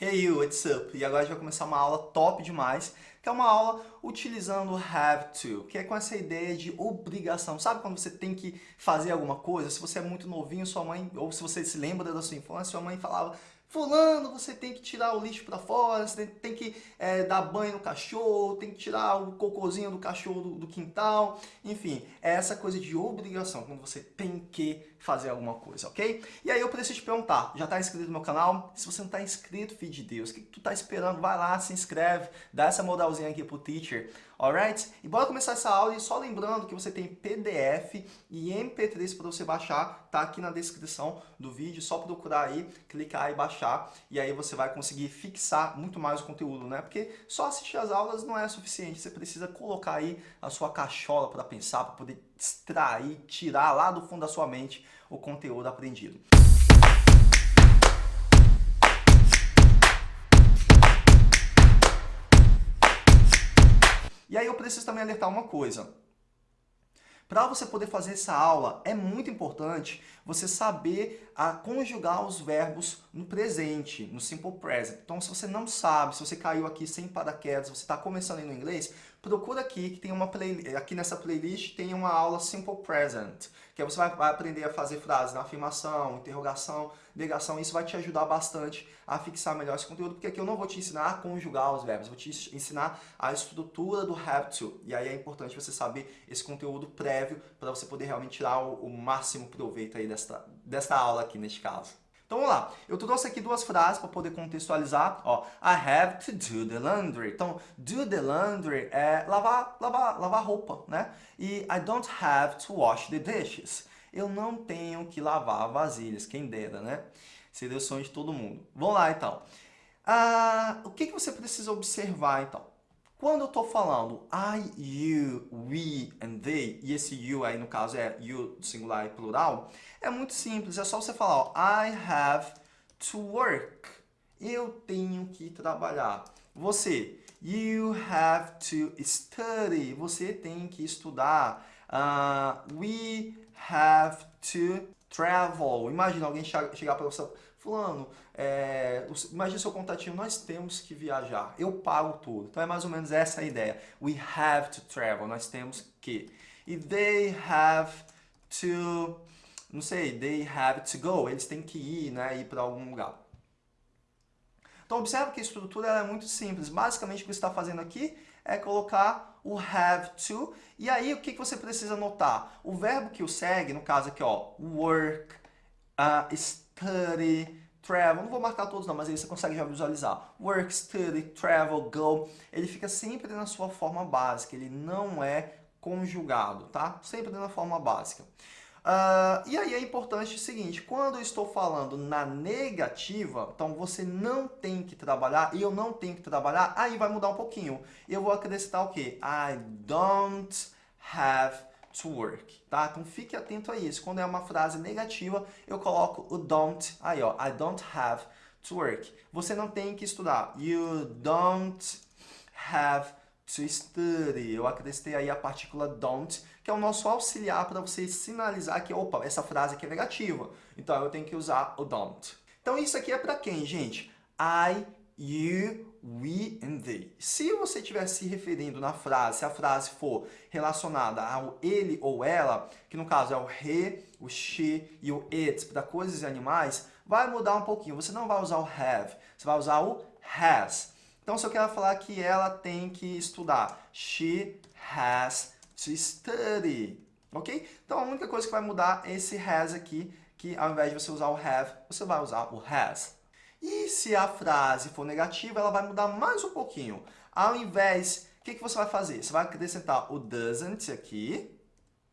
Hey you, what's up? E agora a gente vai começar uma aula top demais, que é uma aula utilizando have to, que é com essa ideia de obrigação. Sabe quando você tem que fazer alguma coisa? Se você é muito novinho, sua mãe, ou se você se lembra da sua infância, sua mãe falava Fulano, você tem que tirar o lixo para fora, você tem que é, dar banho no cachorro, tem que tirar o cocôzinho do cachorro do, do, quintal. Enfim, é essa coisa de obrigação, quando você tem que fazer alguma coisa, ok? E aí eu preciso te perguntar, já está inscrito no meu canal? Se você não está inscrito, filho de Deus, o que, que tu está esperando? Vai lá, se inscreve, dá essa modalzinha aqui pro teacher, alright? E bora começar essa aula e só lembrando que você tem PDF e MP3 para você baixar, tá aqui na descrição do vídeo, só procurar aí, clicar e baixar, e aí você vai conseguir fixar muito mais o conteúdo, né? Porque só assistir as aulas não é suficiente, você precisa colocar aí a sua cachola para pensar, para poder extrair, tirar lá do fundo da sua mente o conteúdo aprendido. E aí eu preciso também alertar uma coisa. Para você poder fazer essa aula, é muito importante você saber a conjugar os verbos no presente, no simple present. Então, se você não sabe, se você caiu aqui sem paraquedas, você está começando no inglês, procura aqui que tem uma play, aqui nessa playlist tem uma aula simple present, que você vai, aprender a fazer frases na afirmação, interrogação, negação. Isso vai te ajudar bastante a fixar melhor esse conteúdo, porque aqui eu não vou te ensinar a conjugar os verbos, vou te ensinar a estrutura do have to. E aí é importante você saber esse conteúdo prévio para você poder realmente tirar o, máximo proveito aí desta, desta aula aqui neste caso. Então vamos lá, eu trouxe aqui duas frases para poder contextualizar. Ó, I have to do the laundry. Então, do the laundry é lavar, lavar, lavar roupa, né? E I don't have to wash the dishes. Eu não tenho que lavar vasilhas, quem dera, né? Seria o sonho de todo mundo. Vamos lá, então. Ah, o que, que você precisa observar, então? Quando eu estou falando I, you, we and they, e esse you aí no caso é you singular e plural, é muito simples, é só você falar ó, I have to work. Eu tenho que trabalhar. Você, you have to study. Você tem que estudar. Uh, we have to travel. Imagina alguém chegar para você, fulano, é, imagina seu contatinho, nós temos que viajar, eu pago tudo. Então é mais ou menos essa a ideia. We have to travel, nós temos que. E they have to, não sei, they have to go, eles têm que ir, né, ir para algum lugar. Então observe que a estrutura é muito simples. Basicamente o que você está fazendo aqui é colocar o have to. E aí o que você precisa notar? O verbo que o segue, no caso aqui, ó, work, uh, study, travel, não vou marcar todos não, mas aí você consegue já visualizar. Work, study, travel, go, ele fica sempre na sua forma básica, ele não é conjugado, tá? Sempre na forma básica. Uh, e aí é importante o seguinte, quando eu estou falando na negativa, então você não tem que trabalhar, e eu não tenho que trabalhar, aí vai mudar um pouquinho. Eu vou acrescentar o quê? I don't have to work, tá? Então fique atento a isso. Quando é uma frase negativa, eu coloco o don't, aí ó, I don't have to work. Você não tem que estudar. You don't have to study. Eu acrescentei aí a partícula don't, que é o nosso auxiliar para você sinalizar que, opa, essa frase aqui é negativa. Então, eu tenho que usar o don't. Então, isso aqui é para quem, gente? I, you, we and they. Se você estiver se referindo na frase, se a frase for relacionada ao ele ou ela, que no caso é o he, o she e o it para coisas e animais, vai mudar um pouquinho. Você não vai usar o have, você vai usar o has. Então, se eu quero falar que ela tem que estudar, she has to study, ok? Então, a única coisa que vai mudar é esse has aqui, que ao invés de você usar o have, você vai usar o has. E se a frase for negativa, ela vai mudar mais um pouquinho. Ao invés, o que, que você vai fazer? Você vai acrescentar o doesn't aqui,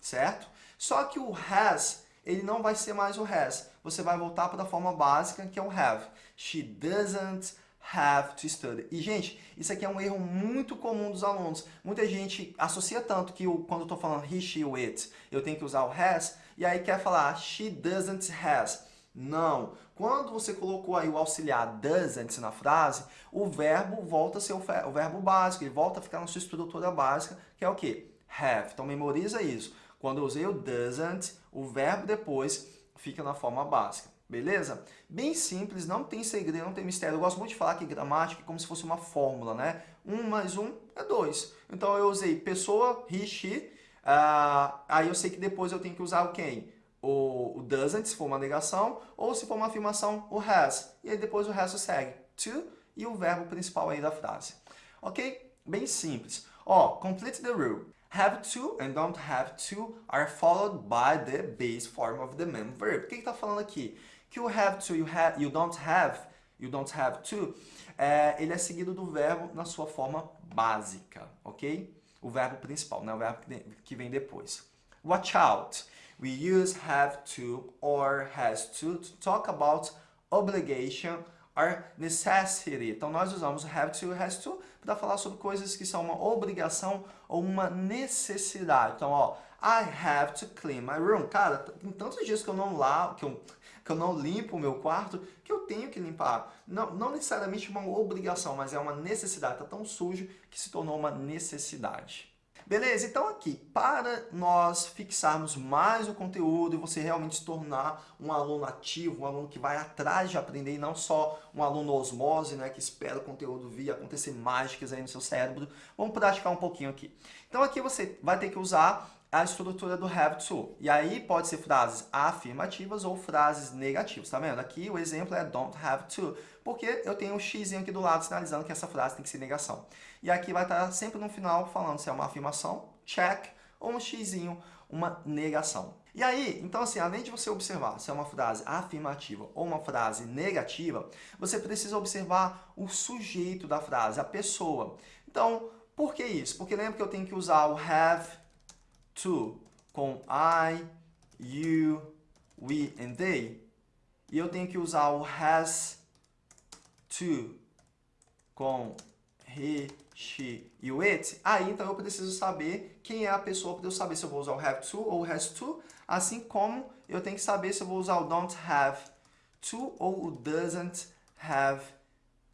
certo? Só que o has, ele não vai ser mais o has. Você vai voltar para a forma básica, que é o have. She doesn't have to study. E, gente, isso aqui é um erro muito comum dos alunos. Muita gente associa tanto que eu, quando eu estou falando he, she, it, eu tenho que usar o has, e aí quer falar she doesn't has. Não. Quando você colocou aí o auxiliar doesn't na frase, o verbo volta a ser o, o verbo básico, ele volta a ficar na sua estrutura básica, que é o quê? Have. Então, memoriza isso. Quando eu usei o doesn't, o verbo depois fica na forma básica. Beleza? Bem simples, não tem segredo, não tem mistério. Eu gosto muito de falar que gramática é como se fosse uma fórmula, né? Um mais um é dois. Então eu usei pessoa, he, she. Uh, aí eu sei que depois eu tenho que usar o quem? O, o doesn't, se for uma negação, ou se for uma afirmação, o has. E aí depois o resto segue. To e o verbo principal aí da frase. Ok? Bem simples. Ó, complete the rule. Have to and don't have to are followed by the base form of the main verb. O que está falando aqui? Que o have to, you, have, you don't have, you don't have to, é, ele é seguido do verbo na sua forma básica, ok? O verbo principal, não é o verbo que vem depois. Watch out. We use have to or has to to talk about obligation or necessity. Então, nós usamos have to has to para falar sobre coisas que são uma obrigação ou uma necessidade. Então, ó, I have to clean my room. Cara, tem tantos dias que eu não lavo, que eu que eu não limpo o meu quarto, que eu tenho que limpar. Não, não necessariamente uma obrigação, mas é uma necessidade. Está tão sujo que se tornou uma necessidade. Beleza? Então aqui, para nós fixarmos mais o conteúdo e você realmente se tornar um aluno ativo, um aluno que vai atrás de aprender e não só um aluno osmose, né, que espera o conteúdo vir acontecer mágicas aí no seu cérebro, vamos praticar um pouquinho aqui. Então aqui você vai ter que usar a estrutura do have to. E aí pode ser frases afirmativas ou frases negativas, tá vendo? Aqui o exemplo é don't have to, porque eu tenho um x aqui do lado sinalizando que essa frase tem que ser negação. E aqui vai estar sempre no final falando se é uma afirmação, check, ou um x, uma negação. E aí, então assim, além de você observar se é uma frase afirmativa ou uma frase negativa, você precisa observar o sujeito da frase, a pessoa. Então, por que isso? Porque lembra que eu tenho que usar o have to com I, you, we and they. E eu tenho que usar o has to com he, she e o it. Aí, então, eu preciso saber quem é a pessoa para eu saber se eu vou usar o have to ou o has to. Assim como eu tenho que saber se eu vou usar o don't have to ou o doesn't have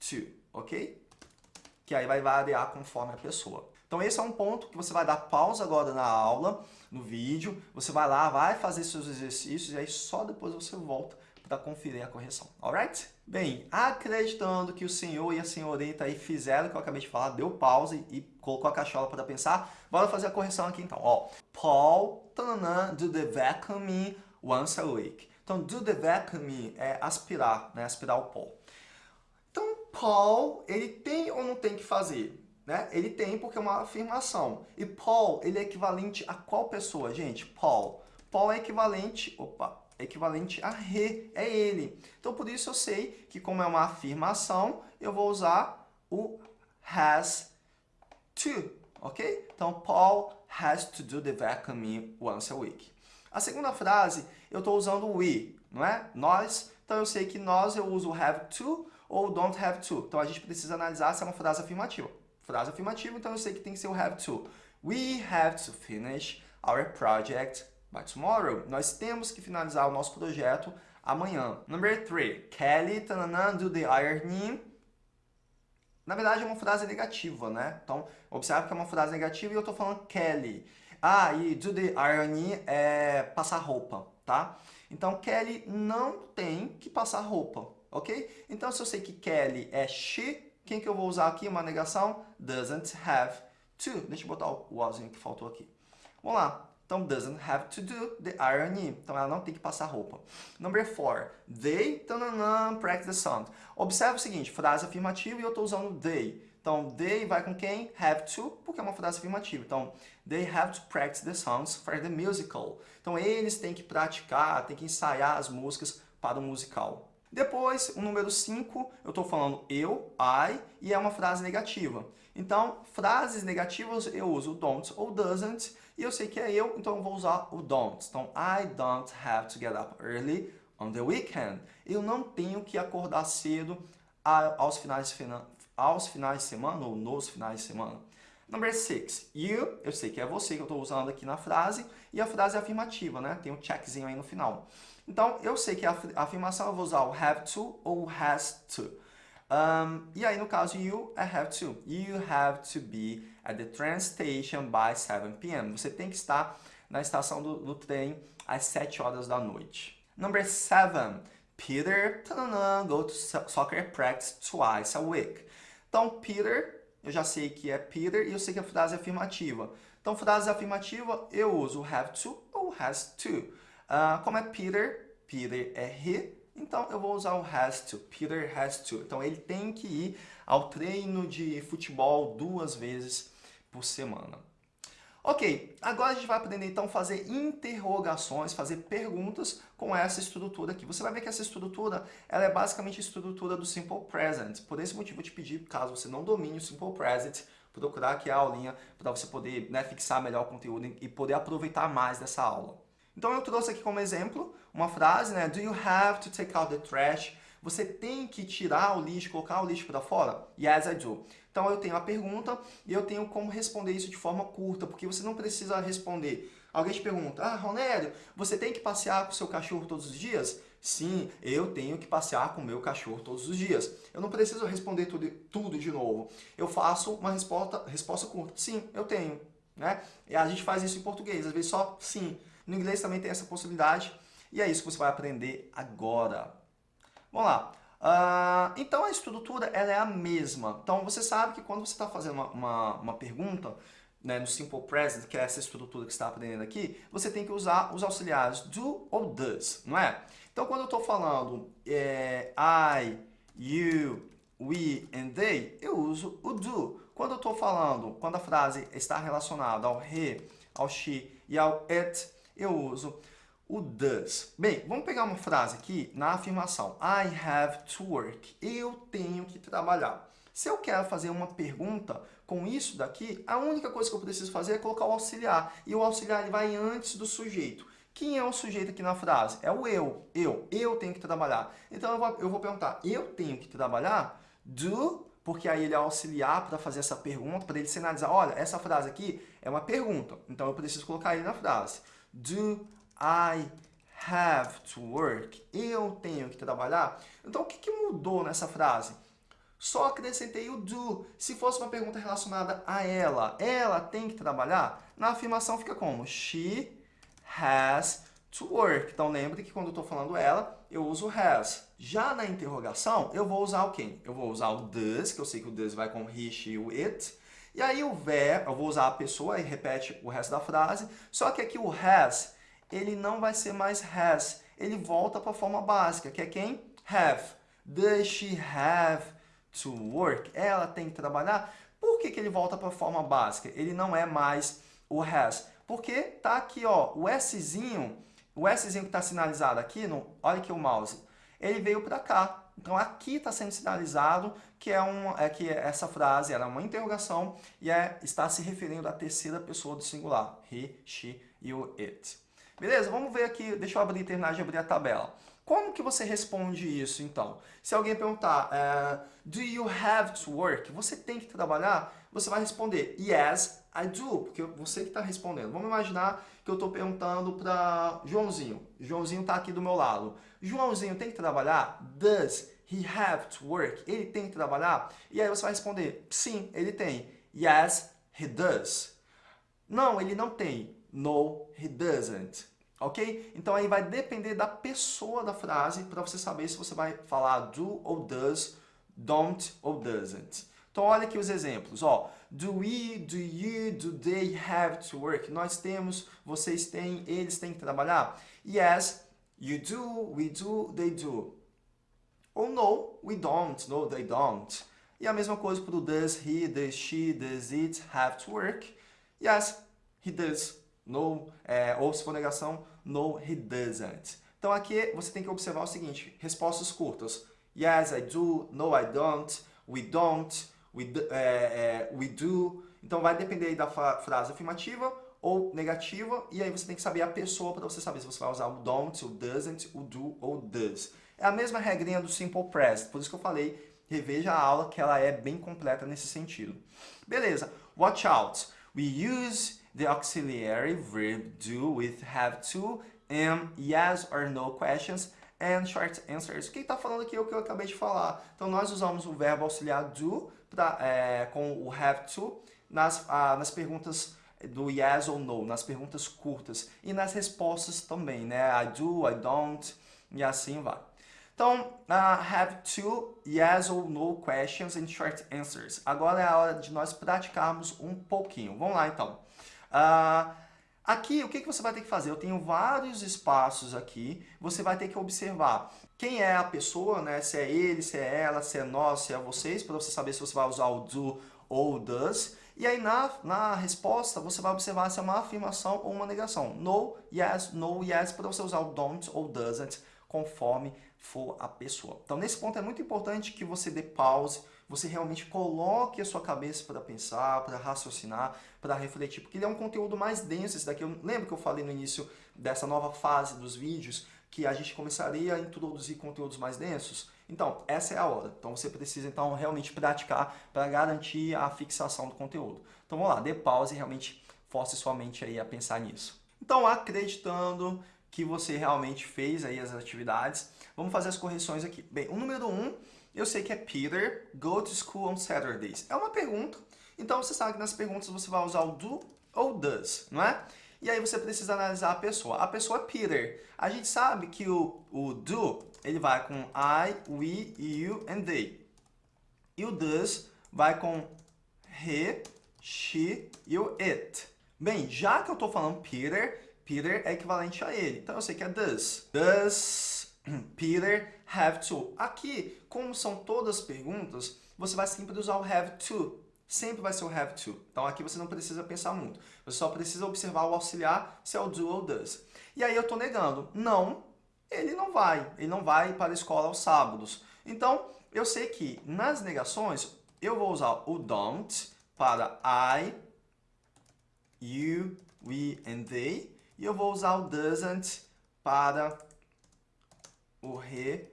to, ok? Que aí vai variar conforme a pessoa. Então esse é um ponto que você vai dar pausa agora na aula, no vídeo, você vai lá, vai fazer seus exercícios e aí só depois você volta para conferir a correção, alright? Bem, acreditando que o senhor e a senhorita aí fizeram o que eu acabei de falar, deu pausa e, colocou a cachola para pensar, bora fazer a correção aqui então. Ó, Paul tanana, do the vacuuming once a week. Então, do the vacuuming é aspirar, né? Aspirar o pó. Então, Paul, ele tem ou não tem que fazer? Né? Ele tem porque é uma afirmação. E Paul, ele é equivalente a qual pessoa, gente? Paul. Paul é equivalente, opa, é equivalente a re, é ele. Então, por isso eu sei que como é uma afirmação, eu vou usar o has to, ok? Então, Paul has to do the vacuuming once a week. A segunda frase, eu estou usando we, não é? Nós. Então, eu sei que nós eu uso have to ou don't have to. Então, a gente precisa analisar se é uma frase afirmativa frase afirmativa, então eu sei que tem que ser o have to. We have to finish our project by tomorrow. Nós temos que finalizar o nosso projeto amanhã. Number three, Kelly tanana, do the ironing. Na verdade é uma frase negativa, né? Então, observe que é uma frase negativa e eu estou falando Kelly. Ah, e do the ironing é passar roupa, tá? Então, Kelly não tem que passar roupa, ok? Então, se eu sei que Kelly é she, quem que eu vou usar aqui? Uma negação? Doesn't have to. Deixa eu botar o wasn't que faltou aqui. Vamos lá. Então, doesn't have to do the ironing. Então, ela não tem que passar roupa. Number four. They tanana, practice the sound. Observe o seguinte, frase afirmativa e eu estou usando they. Então, they vai com quem? Have to, porque é uma frase afirmativa. Então, they have to practice the songs for the musical. Então, eles têm que praticar, têm que ensaiar as músicas para o musical. Depois, o número 5, eu estou falando eu, I, e é uma frase negativa. Então, frases negativas eu uso don't ou doesn't, e eu sei que é eu, então eu vou usar o don't. Então, I don't have to get up early on the weekend. Eu não tenho que acordar cedo aos finais de, aos finais de semana ou nos finais de semana. Number 6, you, eu sei que é você que eu estou usando aqui na frase, e a frase é afirmativa, né? Tem um checkzinho aí no final. Então, eu sei que a afirmação eu vou usar o have to ou has to. Um, e aí, no caso, you é have to. You have to be at the train station by 7 p.m. Você tem que estar na estação do, do trem às 7 horas da noite. Number 7. Peter go to soccer practice twice a week. Então, Peter, eu já sei que é Peter e eu sei que a frase é afirmativa. Então, frase afirmativa, eu uso have to ou has to. Uh, como é Peter, Peter é he, então eu vou usar o has to. Peter has to. Então, ele tem que ir ao treino de futebol duas vezes por semana. Ok, agora a gente vai aprender então a fazer interrogações, fazer perguntas com essa estrutura aqui. Você vai ver que essa estrutura ela é basicamente a estrutura do Simple Present. Por esse motivo eu te pedi, caso você não domine o Simple Present, procurar aqui a aulinha para você poder né, fixar melhor o conteúdo e poder aproveitar mais dessa aula. Então eu trouxe aqui como exemplo uma frase, né? Do you have to take out the trash? Você tem que tirar o lixo, colocar o lixo para fora? Yes, I do. Então eu tenho a pergunta e eu tenho como responder isso de forma curta, porque você não precisa responder. Alguém te pergunta, ah, Ronério, você tem que passear com o seu cachorro todos os dias? Sim, eu tenho que passear com o meu cachorro todos os dias. Eu não preciso responder tudo, tudo de novo. Eu faço uma resposta, resposta curta. Sim, eu tenho. Né? E a gente faz isso em português, às vezes só sim. No inglês também tem essa possibilidade. E é isso que você vai aprender agora. Vamos lá. Uh, então a estrutura ela é a mesma. Então você sabe que quando você está fazendo uma, uma, uma pergunta, né, no Simple Present, que é essa estrutura que você está aprendendo aqui, você tem que usar os auxiliares do ou does, não é? Então quando eu estou falando é, I, you, we and they, eu uso o do. Quando eu estou falando, quando a frase está relacionada ao he, ao she e ao it, eu uso o does. Bem, vamos pegar uma frase aqui na afirmação. I have to work. Eu tenho que trabalhar. Se eu quero fazer uma pergunta com isso daqui, a única coisa que eu preciso fazer é colocar o auxiliar. E o auxiliar ele vai antes do sujeito. Quem é o sujeito aqui na frase? É o eu. Eu. Eu tenho que trabalhar. Então eu vou, eu vou perguntar, eu tenho que trabalhar? Do, porque aí ele é auxiliar para fazer essa pergunta, para ele sinalizar, olha, essa frase aqui é uma pergunta. Então eu preciso colocar ele na frase. Do I have to work. Eu tenho que trabalhar. Então, o que, que mudou nessa frase? Só acrescentei o do. Se fosse uma pergunta relacionada a ela, ela tem que trabalhar? Na afirmação fica como? She has to work. Então, lembre que quando eu estou falando ela, eu uso has. Já na interrogação, eu vou usar o quem? Eu vou usar o does, que eu sei que o does vai com he, she, o it. E aí o ver, eu vou usar a pessoa e repete o resto da frase. Só que aqui o has ele não vai ser mais has. Ele volta para a forma básica, que é quem? Have. Does she have to work? Ela tem que trabalhar. Por que, que ele volta para a forma básica? Ele não é mais o has. Porque tá aqui, ó, o Szinho, o Szinho que está sinalizado aqui, no, olha aqui o mouse, ele veio para cá. Então aqui está sendo sinalizado que, é, um, é que essa frase era uma interrogação e é, está se referindo à terceira pessoa do singular. He, she e o it. Beleza? Vamos ver aqui, deixa eu abrir, terminar de abrir a tabela. Como que você responde isso, então? Se alguém perguntar, uh, do you have to work? Você tem que trabalhar? Você vai responder, yes, I do, porque você que está respondendo. Vamos imaginar que eu estou perguntando para Joãozinho. Joãozinho está aqui do meu lado. Joãozinho tem que trabalhar? Does he have to work? Ele tem que trabalhar? E aí você vai responder, sim, ele tem. Yes, he does. Não, ele não tem. No, he doesn't. Ok? Então aí vai depender da pessoa da frase para você saber se você vai falar do ou does, don't ou doesn't. Então olha aqui os exemplos. Ó, do we, do you, do they have to work? Nós temos, vocês têm, eles têm que trabalhar? Yes, you do, we do, they do. Ou no, we don't, no, they don't. E a mesma coisa para o does he, does she, does it have to work? Yes, he does no, é, ou se for negação, no, he doesn't. Então aqui você tem que observar o seguinte, respostas curtas. Yes, I do, no, I don't, we don't, we do, é, é, we do. Então vai depender da frase afirmativa ou negativa, e aí você tem que saber a pessoa para você saber se você vai usar o don't, o doesn't, o do ou does. É a mesma regrinha do simple present, por isso que eu falei, reveja a aula que ela é bem completa nesse sentido. Beleza, watch out. We use the auxiliary verb do with have to and yes or no questions and short answers. Quem está falando aqui é o que eu acabei de falar. Então, nós usamos o verbo auxiliar do pra, é, com o have to nas, ah, nas perguntas do yes ou no, nas perguntas curtas e nas respostas também, né? I do, I don't e assim vai. Então, uh, have two yes or no questions and short answers. Agora é a hora de nós praticarmos um pouquinho. Vamos lá, então. Uh, aqui, o que, você vai ter que fazer? Eu tenho vários espaços aqui. Você vai ter que observar quem é a pessoa, né? Se é ele, se é ela, se é nós, se é vocês, para você saber se você vai usar o do ou does. E aí, na, na resposta, você vai observar se é uma afirmação ou uma negação. No, yes, no, yes, para você usar o don't ou doesn't, conforme for a pessoa. Então, nesse ponto é muito importante que você dê pause, você realmente coloque a sua cabeça para pensar, para raciocinar, para refletir, porque ele é um conteúdo mais denso. Esse daqui, eu lembro que eu falei no início dessa nova fase dos vídeos, que a gente começaria a introduzir conteúdos mais densos? Então, essa é a hora. Então, você precisa então realmente praticar para garantir a fixação do conteúdo. Então, vamos lá, dê pause e realmente force sua mente aí a pensar nisso. Então, acreditando que você realmente fez aí as atividades, Vamos fazer as correções aqui. Bem, o número 1, um, eu sei que é Peter, go to school on Saturdays. É uma pergunta, então você sabe que nas perguntas você vai usar o do ou does, não é? E aí você precisa analisar a pessoa. A pessoa é Peter. A gente sabe que o, o do, ele vai com I, we, you and they. E o does vai com he, she e o it. Bem, já que eu estou falando Peter, Peter é equivalente a ele. Então eu sei que é does. Does Peter have to. Aqui, como são todas perguntas, você vai sempre usar o have to. Sempre vai ser o have to. Então aqui você não precisa pensar muito. Você só precisa observar o auxiliar, se é o do ou does. E aí eu estou negando. Não, ele não vai. Ele não vai para a escola aos sábados. Então, eu sei que nas negações, eu vou usar o don't para I, you, we and they. E eu vou usar o doesn't para o he,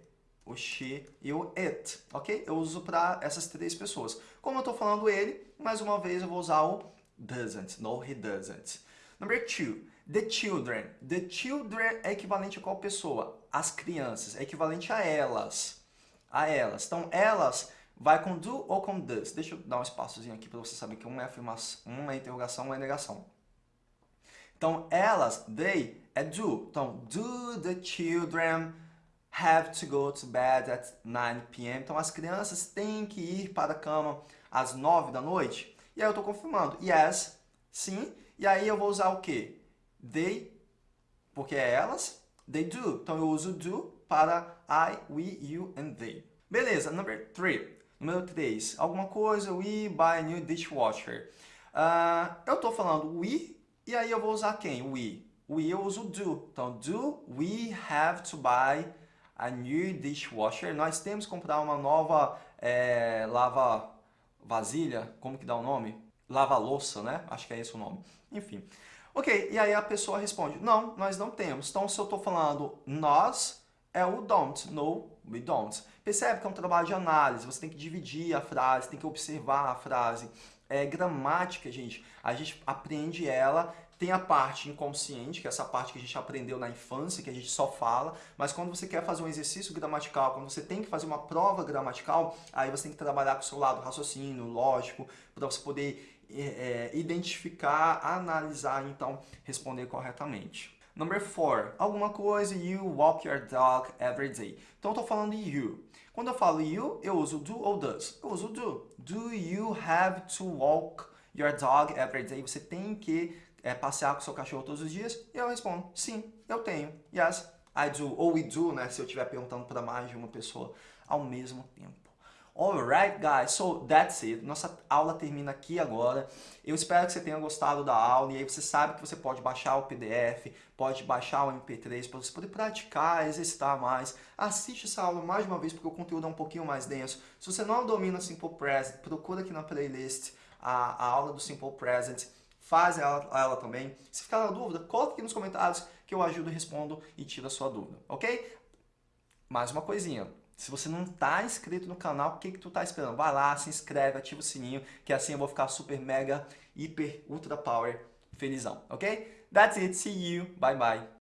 o she e o it, ok? Eu uso para essas três pessoas. Como eu estou falando ele, mais uma vez eu vou usar o doesn't, no he doesn't. Number two, the children. The children é equivalente a qual pessoa? As crianças, é equivalente a elas. A elas. Então, elas vai com do ou com does. Deixa eu dar um espaçozinho aqui para você saber que uma é afirmação, uma é interrogação, uma é negação. Então, elas, they, é do. Então, do the children have to go to bed at 9 p.m. Então as crianças têm que ir para a cama às 9 da noite. E aí eu estou confirmando. Yes, sim. E aí eu vou usar o quê? They, porque é elas. They do. Então eu uso do para I, we, you and they. Beleza, number 3. Número 3. Alguma coisa, we buy a new dishwasher. Uh, eu estou falando we, e aí eu vou usar quem? We. We eu uso do. Então, do we have to buy a new dishwasher. Nós temos que comprar uma nova é, lava vasilha, como que dá o nome? Lava louça, né? Acho que é esse o nome. Enfim. Ok, e aí a pessoa responde, não, nós não temos. Então, se eu estou falando nós, é o don't. No, we don't. Percebe que é um trabalho de análise, você tem que dividir a frase, tem que observar a frase. É gramática, gente, a gente aprende ela tem a parte inconsciente, que é essa parte que a gente aprendeu na infância, que a gente só fala, mas quando você quer fazer um exercício gramatical, quando você tem que fazer uma prova gramatical, aí você tem que trabalhar com o seu lado raciocínio, lógico, para você poder é, identificar, analisar então responder corretamente. Number four, alguma coisa, you walk your dog every day. Então eu estou falando you. Quando eu falo you, eu uso do ou does. Eu uso do. Do you have to walk your dog every day? Você tem que é, passear com seu cachorro todos os dias? E eu respondo, sim, eu tenho. Yes, I do. Ou we do, né? Se eu estiver perguntando para mais de uma pessoa ao mesmo tempo. Alright, guys, so that's it. Nossa aula termina aqui agora. Eu espero que você tenha gostado da aula e aí você sabe que você pode baixar o PDF, pode baixar o MP3 para você poder praticar, exercitar mais. Assiste essa aula mais uma vez porque o conteúdo é um pouquinho mais denso. Se você não domina Simple Present, procura aqui na playlist a, a aula do Simple Present faz ela, ela também. Se ficar na dúvida, coloque aqui nos comentários que eu ajudo, respondo e tiro a sua dúvida, ok? Mais uma coisinha, se você não está inscrito no canal, o que, que tu está esperando? Vai lá, se inscreve, ativa o sininho, que assim eu vou ficar super, mega, hiper, ultra power felizão, ok? That's it, see you, bye bye.